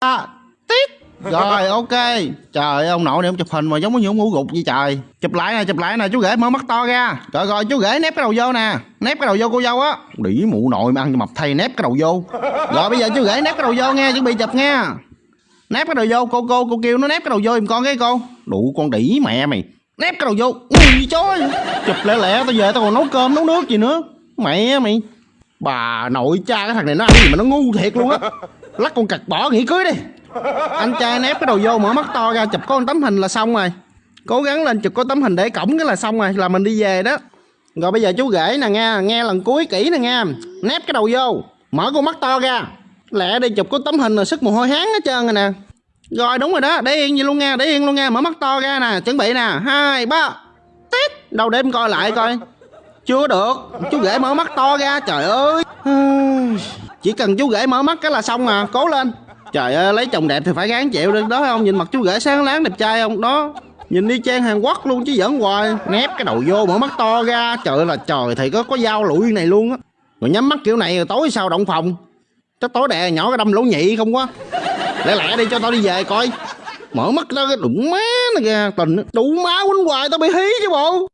à, tiếc rồi ok. Trời ơi, ông nội này ông chụp hình mà giống như ông ngủ gục vậy trời. Chụp lại nè chụp lại nè chú rể mở mắt to ra. Rồi rồi chú rể nép cái đầu vô nè. Nép cái đầu vô cô dâu á. Đỉ mụ nội mà ăn mập thay nép cái đầu vô. Rồi bây giờ chú rể nép cái đầu vô nghe chuẩn bị chụp nghe. Nép cái đầu vô cô cô cô kêu nó nép cái đầu vô giùm con cái cô. Đủ con đỉ mẹ mày. Nép cái đầu vô. Ui chối chụp lẹ lẹ tao về tao còn nấu cơm nấu nước gì nữa. Mẹ mày bà nội cha cái thằng này nó ăn gì mà nó ngu thiệt luôn á. Lắc con cặt bỏ nghỉ cưới đi. Anh trai nép cái đầu vô mở mắt to ra chụp có một tấm hình là xong rồi. Cố gắng lên chụp có tấm hình để cổng cái là xong rồi là mình đi về đó. Rồi bây giờ chú rể nè nghe nghe lần cuối kỹ nè nghe nép cái đầu vô mở con mắt to ra. Lẹ đi chụp có tấm hình là sức mồ hôi hán hết trơn rồi nè. Rồi đúng rồi đó để yên gì luôn nha để yên luôn nha. Mở mắt to ra nè chuẩn bị nè. Hai ba tít. Đâu để em coi lại coi chưa được. Chú rể mở mắt to ra, trời ơi. Chỉ cần chú rể mở mắt cái là xong à. Cố lên. Trời ơi, lấy chồng đẹp thì phải gán chịu được đó không? Nhìn mặt chú rể sáng láng, đẹp trai không? Đó. Nhìn đi trang hàn quốc luôn chứ giỡn hoài. Nép cái đầu vô, mở mắt to ra. Trời ơi là trời thì có có dao lụi này luôn á. Rồi nhắm mắt kiểu này, rồi tối sao động phòng. Chắc tối đè nhỏ cái đâm lỗ nhị không quá. Lẹ lẹ đi, cho tao đi về coi. Mở mắt ra cái đụng má này ra, tình đủ má quýnh hoài, tao bị hí chứ bộ.